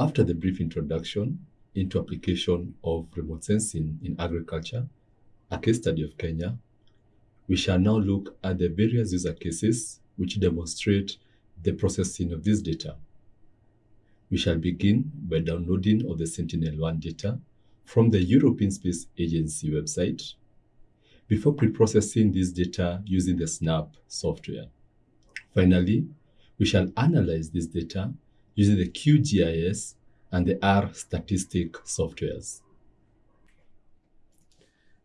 After the brief introduction into application of remote sensing in agriculture, a case study of Kenya, we shall now look at the various user cases which demonstrate the processing of this data. We shall begin by downloading of the Sentinel-1 data from the European Space Agency website before pre-processing this data using the SNAP software. Finally, we shall analyze this data using the QGIS and the R statistic softwares.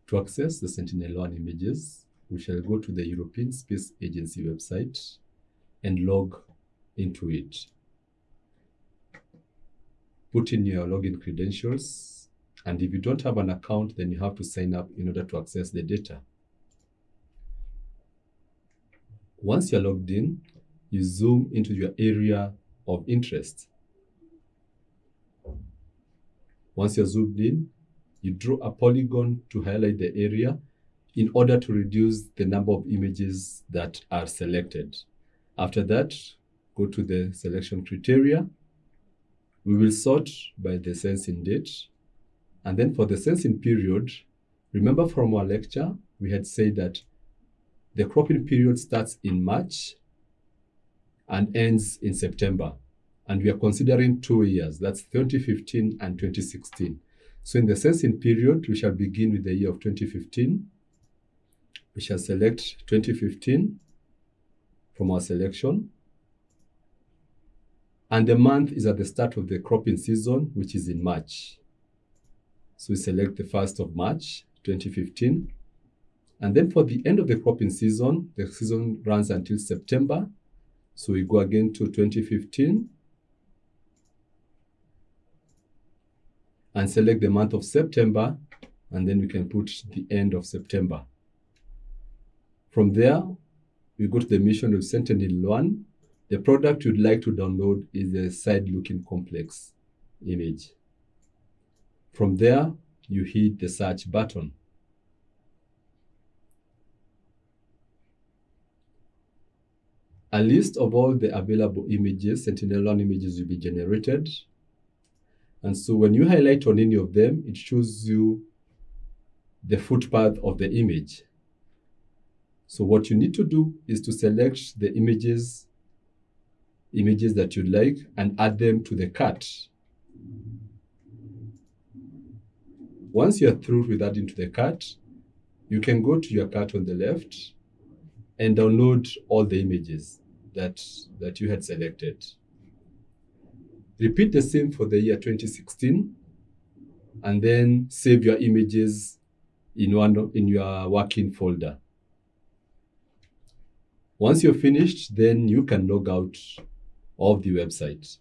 To access the Sentinel-1 images, we shall go to the European Space Agency website and log into it. Put in your login credentials, and if you don't have an account, then you have to sign up in order to access the data. Once you're logged in, you zoom into your area of interest. Once you're zoomed in, you draw a polygon to highlight the area in order to reduce the number of images that are selected. After that, go to the selection criteria. We will sort by the sensing date. And then for the sensing period, remember from our lecture, we had said that the cropping period starts in March and ends in September. And we are considering two years, that's 2015 and 2016. So in the sensing period, we shall begin with the year of 2015. We shall select 2015 from our selection. And the month is at the start of the cropping season, which is in March. So we select the 1st of March, 2015. And then for the end of the cropping season, the season runs until September. So we go again to 2015 and select the month of September, and then we can put the end of September. From there, we go to the mission of Sentinel-1. The product you'd like to download is a side-looking complex image. From there, you hit the search button. A list of all the available images, Sentinel-1 images will be generated. And so when you highlight on any of them, it shows you the footpath of the image. So what you need to do is to select the images, images that you like and add them to the cart. Once you're through with adding to the cart, you can go to your cart on the left and download all the images that, that you had selected. Repeat the same for the year 2016 and then save your images in, one, in your working folder. Once you're finished, then you can log out of the website.